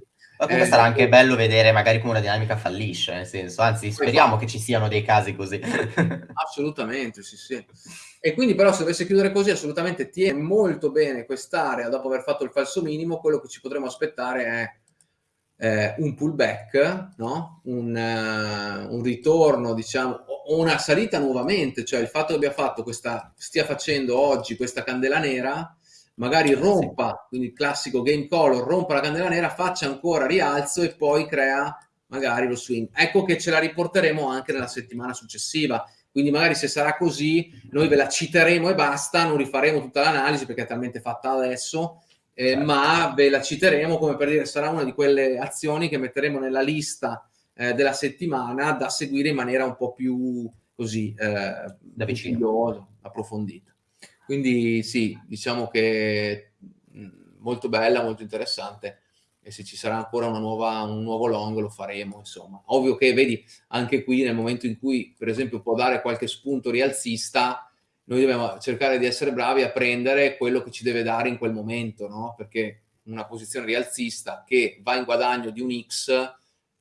comunque eh, sarà anche bello vedere magari come una dinamica fallisce, nel senso, anzi speriamo che ci siano dei casi così. assolutamente, sì, sì. E quindi però se dovesse chiudere così, assolutamente tiene molto bene quest'area dopo aver fatto il falso minimo, quello che ci potremo aspettare è eh, un pullback, no? un, uh, un, ritorno, diciamo, o una salita nuovamente, cioè il fatto che abbia fatto questa, stia facendo oggi questa candela nera, magari rompa, quindi il classico game color, rompa la candela nera, faccia ancora rialzo e poi crea magari lo swing. Ecco che ce la riporteremo anche nella settimana successiva. Quindi magari se sarà così, noi ve la citeremo e basta, non rifaremo tutta l'analisi perché è talmente fatta adesso, eh, certo. ma ve la citeremo come per dire sarà una di quelle azioni che metteremo nella lista eh, della settimana da seguire in maniera un po' più così eh, da vicino, approfondita. Quindi sì, diciamo che mh, molto bella, molto interessante e se ci sarà ancora una nuova, un nuovo long lo faremo, insomma. Ovvio che, vedi, anche qui nel momento in cui, per esempio, può dare qualche spunto rialzista, noi dobbiamo cercare di essere bravi a prendere quello che ci deve dare in quel momento, no? Perché una posizione rialzista che va in guadagno di un X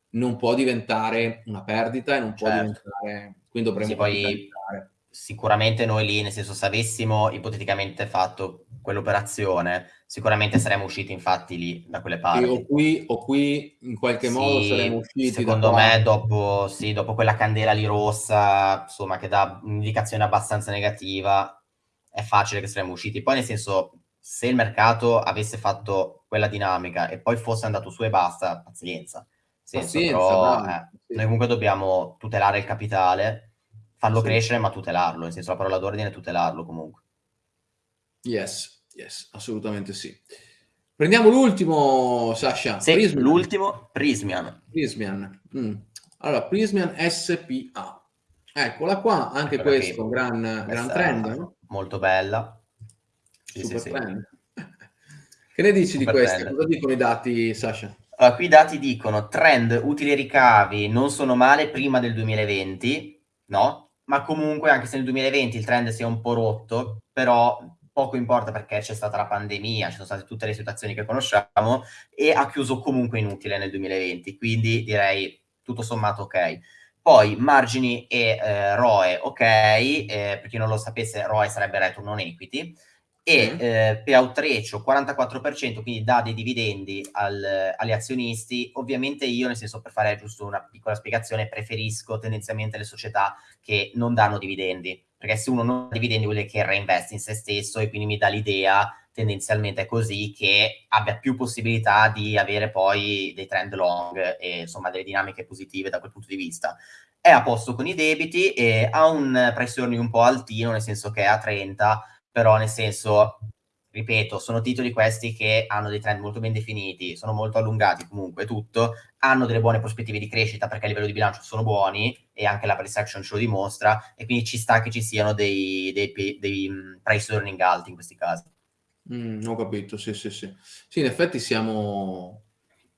non può diventare una perdita e non può certo. diventare... Quindi dovremmo sì, poi sicuramente noi lì, nel senso, se avessimo ipoteticamente fatto quell'operazione, sicuramente saremmo usciti infatti lì da quelle parti. o, qui, o qui in qualche sì, modo saremmo usciti. Secondo me, dopo, sì, dopo quella candela lì rossa, insomma, che dà un'indicazione abbastanza negativa, è facile che saremmo usciti. Poi, nel senso, se il mercato avesse fatto quella dinamica e poi fosse andato su e basta, pazienza. Senso, pazienza però, eh. Noi comunque dobbiamo tutelare il capitale farlo sì. crescere ma tutelarlo, nel senso la parola d'ordine è tutelarlo comunque. Yes, yes, assolutamente sì. Prendiamo l'ultimo, Sasha. Sì, Prismian. l'ultimo, Prismian. Prismian. Mm. Allora, Prismian SPA. Eccola qua, anche Eccola questo, un gran, gran trend, no? Molto bella. Sì, Super sì, trend. Sì. Che ne dici Super di questi? Cosa dicono i dati, Sasha? Allora, qui i dati dicono trend utili e ricavi non sono male prima del 2020, no? Ma comunque anche se nel 2020 il trend si è un po' rotto, però poco importa perché c'è stata la pandemia, ci sono state tutte le situazioni che conosciamo e ha chiuso comunque inutile nel 2020, quindi direi tutto sommato ok. Poi margini e eh, ROE ok, eh, per chi non lo sapesse ROE sarebbe return on equity, e mm. eh, payout ratio 44%, quindi dà dei dividendi al, agli azionisti. Ovviamente io, nel senso, per fare giusto una piccola spiegazione, preferisco tendenzialmente le società che non danno dividendi, perché se uno non dà dividendi vuol dire che reinveste in se stesso e quindi mi dà l'idea tendenzialmente così che abbia più possibilità di avere poi dei trend long e insomma delle dinamiche positive da quel punto di vista. È a posto con i debiti e ha un price earning un po' altino, nel senso che è a 30, però nel senso, ripeto, sono titoli questi che hanno dei trend molto ben definiti, sono molto allungati comunque, tutto, hanno delle buone prospettive di crescita perché a livello di bilancio sono buoni e anche la price action ce lo dimostra e quindi ci sta che ci siano dei, dei, dei, mm, price earning alti in questi casi. Mm, ho capito, sì, sì, sì. Sì, in effetti siamo,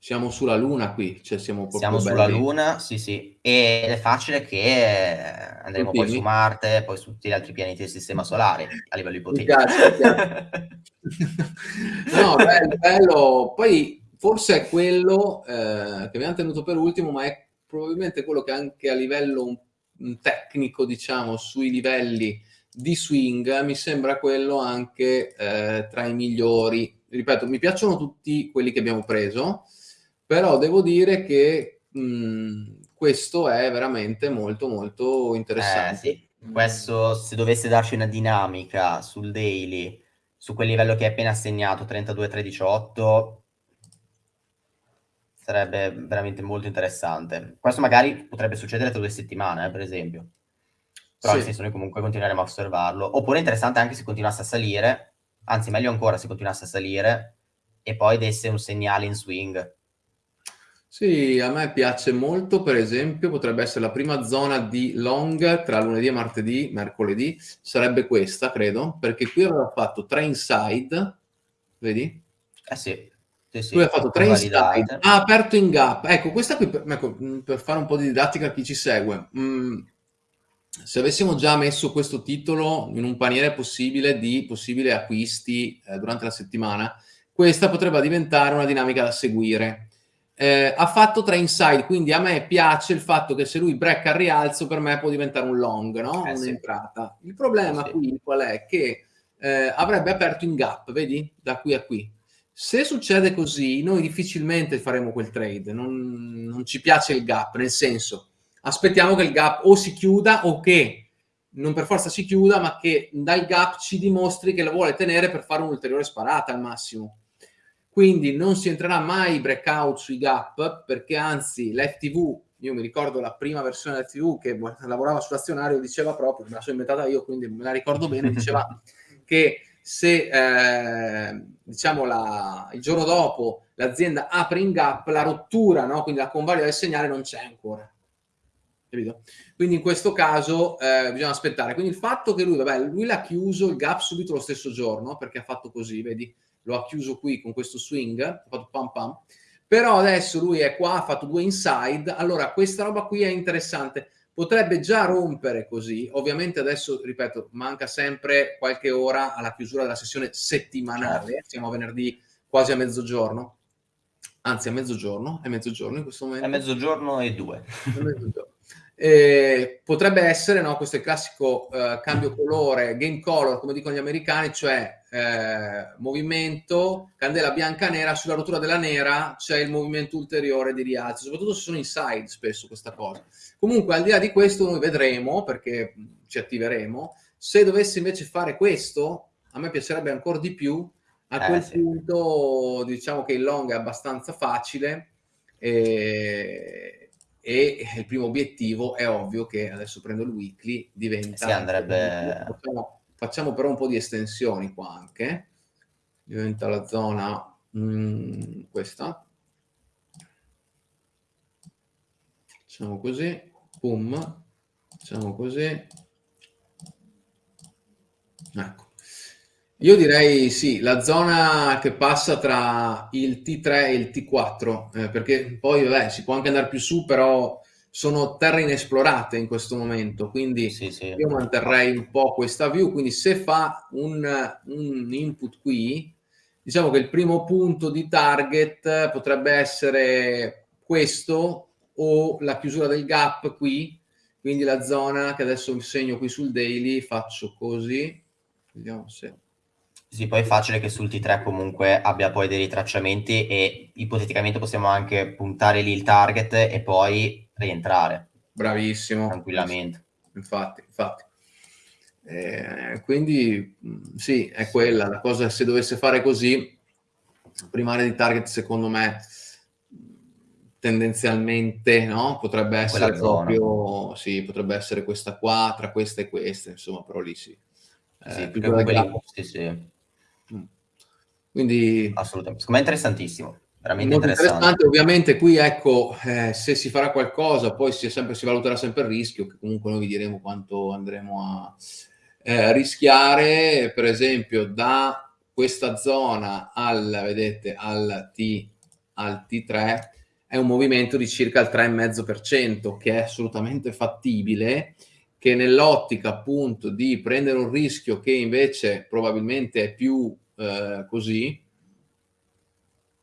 siamo sulla Luna qui, cioè siamo proprio Siamo sulla Luna, sì, sì. Ed è facile che andremo Continui. poi su Marte, poi su tutti gli altri pianeti del Sistema Solare, a livello ipotetico. No, bello, bello. Poi forse è quello eh, che abbiamo tenuto per ultimo, ma è probabilmente quello che anche a livello un tecnico, diciamo, sui livelli di swing, mi sembra quello anche eh, tra i migliori. Ripeto, mi piacciono tutti quelli che abbiamo preso, però devo dire che mh, questo è veramente molto molto interessante. Eh, sì. Questo, se dovesse darci una dinamica sul daily, su quel livello che hai appena assegnato, 32-318, sarebbe veramente molto interessante. Questo magari potrebbe succedere tra due settimane, eh, per esempio. Però sì. nel senso noi comunque continueremo a osservarlo. Oppure interessante anche se continuasse a salire, anzi meglio ancora se continuasse a salire e poi desse un segnale in swing sì, a me piace molto, per esempio, potrebbe essere la prima zona di long tra lunedì e martedì, mercoledì, sarebbe questa, credo, perché qui aveva fatto tre inside, vedi? Eh sì. Sì, sì, Lui ha fatto tre inside, ha aperto in gap. Ecco, questa qui, per, ecco, mm, per fare un po' di didattica a chi ci segue, mm, se avessimo già messo questo titolo in un paniere possibile di possibili acquisti eh, durante la settimana, questa potrebbe diventare una dinamica da seguire eh, ha fatto tre inside, quindi a me piace il fatto che se lui break al rialzo per me può diventare un long, no? Eh, Un'entrata. Sì. Il problema sì. qui qual è? Che eh, avrebbe aperto in gap, vedi? Da qui a qui. Se succede così, noi difficilmente faremo quel trade, non, non ci piace il gap, nel senso, aspettiamo che il gap o si chiuda o che non per forza si chiuda, ma che dal gap ci dimostri che lo vuole tenere per fare un'ulteriore sparata al massimo quindi non si entrerà mai breakout sui gap perché anzi l'FTV, io mi ricordo la prima versione dell'FTV che lavorava sull'azionario diceva proprio, me la sono inventata io quindi me la ricordo bene, diceva che se eh, diciamo la, il giorno dopo l'azienda apre in gap la rottura, no? quindi la convalida del segnale non c'è ancora. Capito? Quindi in questo caso eh, bisogna aspettare. Quindi il fatto che lui, vabbè, lui l'ha chiuso il gap subito lo stesso giorno perché ha fatto così, vedi? Lo ha chiuso qui con questo swing, ha fatto pam pam, però adesso lui è qua, ha fatto due inside, allora questa roba qui è interessante, potrebbe già rompere così, ovviamente adesso, ripeto, manca sempre qualche ora alla chiusura della sessione settimanale, certo. siamo a venerdì quasi a mezzogiorno, anzi a mezzogiorno, è mezzogiorno in questo momento? È mezzogiorno e due. È mezzogiorno. Eh, potrebbe essere, no, questo è il classico eh, cambio colore, game color, come dicono gli americani, cioè eh, movimento, candela bianca nera, sulla rottura della nera c'è il movimento ulteriore di rialzo, soprattutto se sono inside spesso questa cosa. Comunque al di là di questo noi vedremo, perché ci attiveremo, se dovesse invece fare questo, a me piacerebbe ancora di più, a eh, quel sì. punto diciamo che il long è abbastanza facile. E e il primo obiettivo è ovvio che adesso prendo il weekly diventa si andrebbe facciamo però un po' di estensioni qua anche, diventa la zona mm, questa, facciamo così, boom, facciamo così, ecco. Io direi sì, la zona che passa tra il T3 e il T4, eh, perché poi vabbè, si può anche andare più su, però sono terre inesplorate in questo momento, quindi sì, sì. io manterrei un po' questa view, quindi se fa un, un, input qui, diciamo che il primo punto di target potrebbe essere questo o la chiusura del gap qui, quindi la zona che adesso segno qui sul daily, faccio così, vediamo se... Sì, poi è facile che sul T3 comunque abbia poi dei ritracciamenti e ipoteticamente possiamo anche puntare lì il target e poi rientrare. Bravissimo. Tranquillamente. Infatti, infatti. Eh, quindi sì, è quella la cosa. Se dovesse fare così, primaria di target, secondo me, tendenzialmente no? potrebbe essere proprio sì, potrebbe essere questa qua, tra questa e questa, insomma, però lì sì. Eh, sì, più quelli, sì, sì. Quindi assolutamente, secondo me è interessantissimo. Veramente interessante. interessante. Ovviamente qui ecco, eh, se si farà qualcosa, poi si, sempre, si, valuterà sempre il rischio, che comunque noi vi diremo quanto andremo a eh, rischiare, per esempio da questa zona al, vedete, al, T, al T3 è un movimento di circa il 3,5% che è assolutamente fattibile, che nell'ottica appunto di prendere un rischio che invece probabilmente è più eh, così,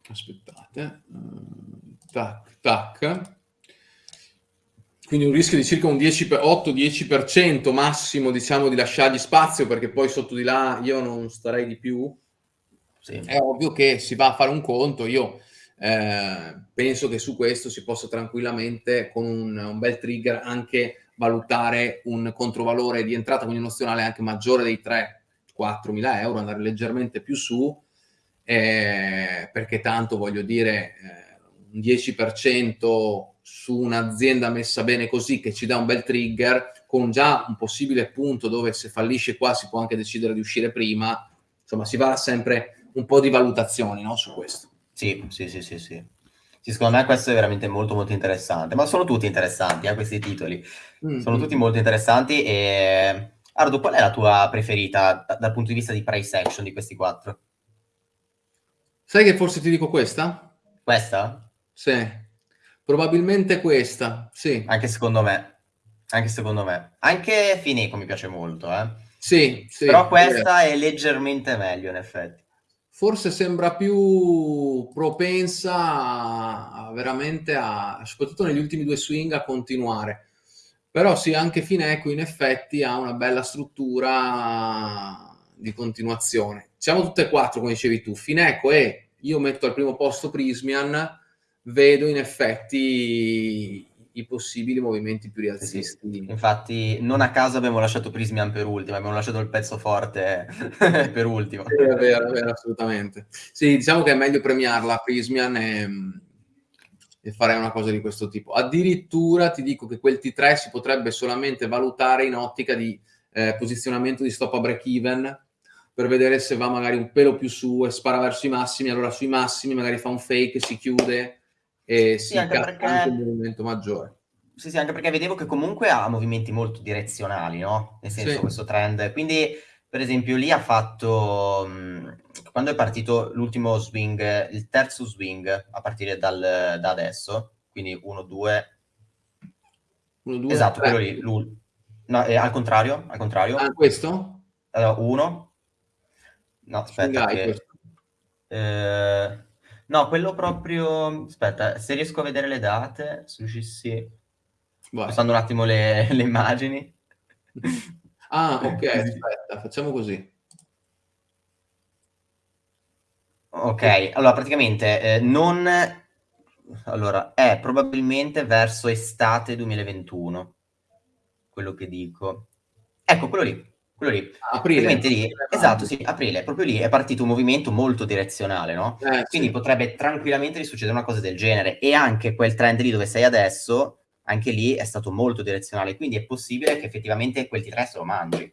aspettate, eh, tac, tac, quindi un rischio di circa un 8-10% massimo, diciamo, di lasciargli spazio, perché poi sotto di là io non starei di più. Sì. È ovvio che si va a fare un conto, io eh, penso che su questo si possa tranquillamente, con un, un, bel trigger, anche valutare un controvalore di entrata, quindi un anche maggiore dei 3, 4.000 euro, andare leggermente più su, eh, perché tanto voglio dire eh, un 10% su un'azienda messa bene così che ci dà un bel trigger con già un possibile punto dove se fallisce qua si può anche decidere di uscire prima, insomma si va sempre un po' di valutazioni no, su questo. Sì, sì, sì, sì, sì. sì secondo me questo è veramente molto molto interessante, ma sono tutti interessanti eh, questi titoli, mm -hmm. sono mm. tutti molto interessanti e Ardo, qual è la tua preferita da, dal punto di vista di price action di questi quattro? Sai che forse ti dico questa? Questa? Sì. Probabilmente questa, sì. Anche secondo me. Anche secondo me. Anche Fineco mi piace molto, eh. Sì, sì. Però questa è leggermente meglio, in effetti. Forse sembra più propensa a veramente a, soprattutto negli ultimi due swing, a continuare. Però sì, anche Fineco in effetti ha una bella struttura di continuazione. Siamo tutte e quattro, come dicevi tu, Fineco e io metto al primo posto Prismian, vedo in effetti i possibili movimenti più rialzisti. Sì, infatti, non a caso abbiamo lasciato Prismian per ultimo, abbiamo lasciato il pezzo forte per ultimo. È vero, è vero, assolutamente. Sì, diciamo che è meglio premiarla Prismian e, e fare una cosa di questo tipo. Addirittura ti dico che quel T3 si potrebbe solamente valutare in ottica di eh, posizionamento di stop a break even, per vedere se va magari un pelo più su e spara verso i massimi, allora sui massimi magari fa un fake, si chiude e sì, si anche perché... anche un movimento maggiore. Sì, sì, anche perché vedevo che comunque ha movimenti molto direzionali, no? Nel senso, sì. questo trend. Quindi, per esempio, lì ha fatto, mh, quando è partito l'ultimo swing, il terzo swing, a partire dal, da adesso, quindi 1, 2... 1, 2, esatto, 3. quello lì, no, eh, al contrario, al contrario. Ah, questo? Allora, 1, No, aspetta. Che... Eh... No, quello proprio... Aspetta, se riesco a vedere le date, se riuscissi... Passando un attimo le, le immagini. Ah, ok, aspetta, facciamo così. Ok, allora praticamente eh, non... Allora, è probabilmente verso estate 2021, quello che dico. Ecco, quello lì. Quello lì. Aprile. Lì, esatto, sì, aprile. Proprio lì è partito un movimento molto direzionale, no? Eh, Quindi sì. potrebbe tranquillamente risuccedere una cosa del genere. E anche quel trend lì dove sei adesso, anche lì è stato molto direzionale. Quindi è possibile che effettivamente quel T3 se lo mangi.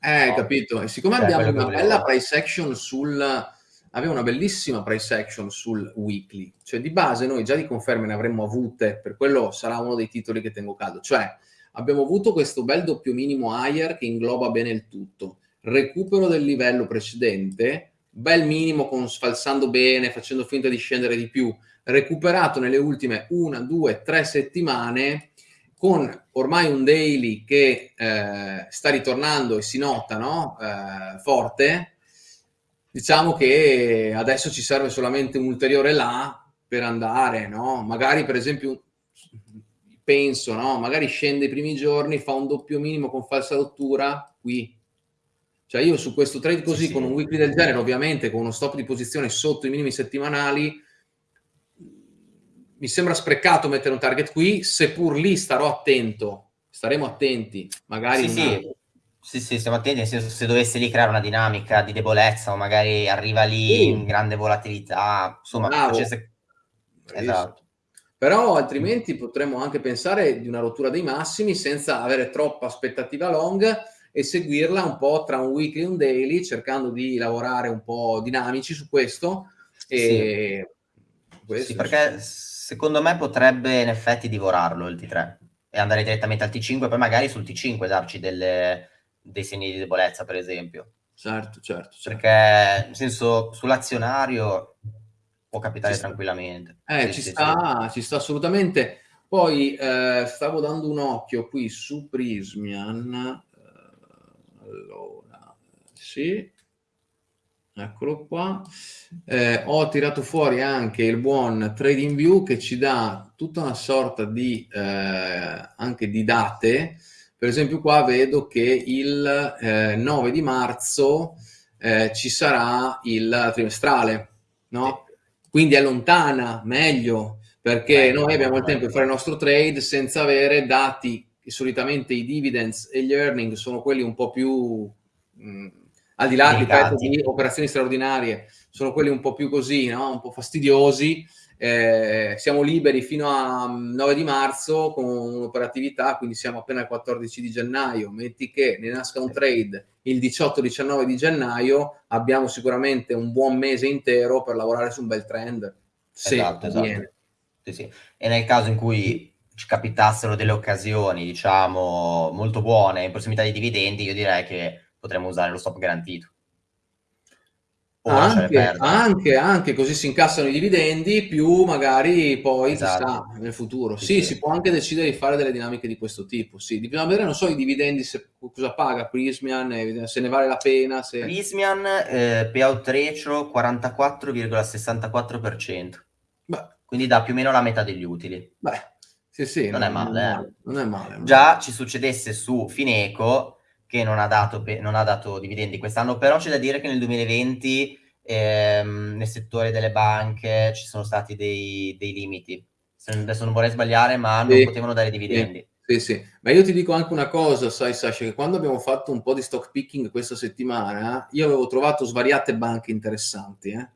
Eh, no? capito. E siccome cioè, abbiamo una bella price action sul... Aveva una bellissima price action sul weekly, cioè di base noi già di conferme ne avremmo avute, per quello sarà uno dei titoli che tengo caldo, cioè abbiamo avuto questo bel doppio minimo higher che ingloba bene il tutto, recupero del livello precedente, bel minimo con sfalsando bene, facendo finta di scendere di più, recuperato nelle ultime una, due, tre settimane con ormai un daily che eh, sta ritornando e si nota no? eh, forte, diciamo che adesso ci serve solamente un ulteriore là per andare, no? magari per esempio penso, no? magari scende i primi giorni, fa un doppio minimo con falsa rottura qui, cioè io su questo trade così, sì, con un weekly del genere, ovviamente con uno stop di posizione sotto i minimi settimanali, mi sembra sprecato mettere un target qui, seppur lì starò attento, staremo attenti, magari... Sì, sì. Sì, sì, stiamo attenti, senso se dovesse lì creare una dinamica di debolezza o magari arriva lì sì. in grande volatilità, insomma, facesse... esatto. Però altrimenti potremmo anche pensare di una rottura dei massimi senza avere troppa aspettativa long e seguirla un po' tra un weekly e un daily, cercando di lavorare un po' dinamici su questo. E sì, questo, sì perché secondo me potrebbe in effetti divorarlo il T3 e andare direttamente al T5 poi magari sul T5 darci delle, dei segni di debolezza, per esempio. Certo, certo. certo. Perché, nel senso, sull'azionario può capitare tranquillamente. Eh, sì, ci, sì, sta, sì. ci sta assolutamente. Poi eh, stavo dando un occhio qui su Prismian, allora, sì, eccolo qua. Eh, ho tirato fuori anche il buon Trading View che ci dà tutta una sorta di, eh, anche di date. Per esempio qua vedo che il eh, 9 di marzo eh, ci sarà il trimestrale, no? Quindi è lontana, meglio, perché noi abbiamo il tempo di fare il nostro trade senza avere dati che solitamente i dividends e gli earning sono quelli un po' più, mh, al di là ripeto, di operazioni straordinarie, sono quelli un po' più così, no? un po' fastidiosi. Eh, siamo liberi fino a 9 di marzo con un'operatività, quindi siamo appena al 14 di gennaio. Metti che ne nasca un trade il 18-19 di gennaio, abbiamo sicuramente un buon mese intero per lavorare su un bel trend. Se esatto, esatto. Sì, sì. E nel caso in cui ci capitassero delle occasioni, diciamo, molto buone in prossimità dei dividendi, io direi che potremmo usare lo stop garantito. Anche, anche, anche, così si incassano i dividendi, più magari poi esatto. chissà nel futuro. Sì, sì, si può anche decidere di fare delle dinamiche di questo tipo. Sì, bisogna vedere, non so, i dividendi, se, cosa paga Prismian, se ne vale la pena. Se... Prismian, eh, payout ratio 44,64%. Beh. Quindi dà più o meno la metà degli utili. Beh, sì, sì, non, non, è male, eh. non, è male, Già ci succedesse su Fineco che non ha dato, non ha dato dividendi quest'anno, però c'è da dire che nel 2020 ehm, nel settore delle banche ci sono stati dei, dei limiti. Adesso non vorrei sbagliare, ma non potevano dare dividendi. Sì, sì, ma io ti dico anche una cosa, sai Sasha, che quando abbiamo fatto un po' di stock picking questa settimana, io avevo trovato svariate banche interessanti, eh?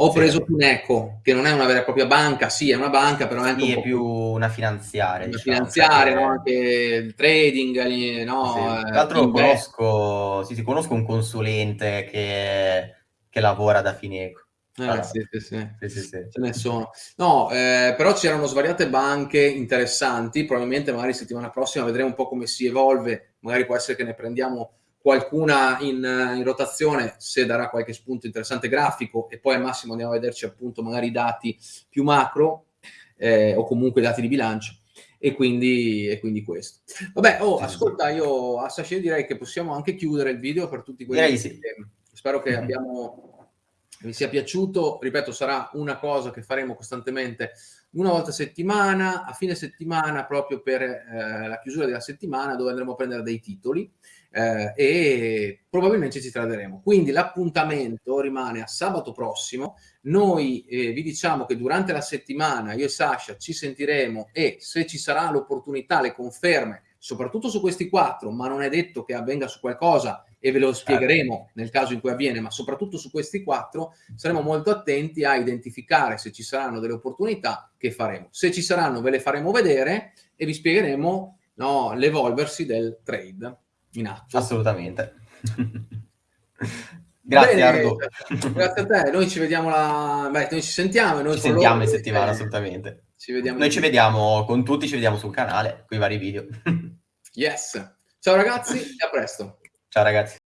Ho preso Puneco, che non è una vera e propria banca, sì, è una banca, però è anche sì, un è più una finanziaria. Una diciamo, finanziaria, no? anche il trading, no? Sì. Tra l'altro conosco, sì, sì, conosco un consulente che, che lavora da Fineco. Eh, sì, sì, sì. sì, sì, sì. Ce ne sono. No, eh, però c'erano svariate banche interessanti, probabilmente magari settimana prossima vedremo un po' come si evolve, magari può essere che ne prendiamo qualcuna in, in, rotazione se darà qualche spunto interessante grafico e poi al massimo andiamo a vederci appunto magari i dati più macro eh, o comunque i dati di bilancio e quindi, e quindi questo. Vabbè, oh, ascolta, io a Sasha direi che possiamo anche chiudere il video per tutti quelli direi sì. spero che abbiamo, vi sia piaciuto, ripeto, sarà una cosa che faremo costantemente una volta a settimana, a fine settimana proprio per eh, la chiusura della settimana dove andremo a prendere dei titoli eh, e probabilmente ci traderemo. Quindi l'appuntamento rimane a sabato prossimo. Noi eh, vi diciamo che durante la settimana io e Sasha ci sentiremo e se ci sarà l'opportunità, le conferme, soprattutto su questi quattro, ma non è detto che avvenga su qualcosa e ve lo spiegheremo nel caso in cui avviene, ma soprattutto su questi quattro saremo molto attenti a identificare se ci saranno delle opportunità che faremo. Se ci saranno ve le faremo vedere e vi spiegheremo no, l'evolversi del trade. In atto. Assolutamente. Grazie Bene, Ardo. Grazie a te, noi ci vediamo la... Beh, noi ci sentiamo. Noi ci sentiamo in settimana, assolutamente. Ci vediamo noi ci vediamo con tutti, ci vediamo sul canale, con i vari video. yes. Ciao ragazzi e a presto. Ciao ragazzi.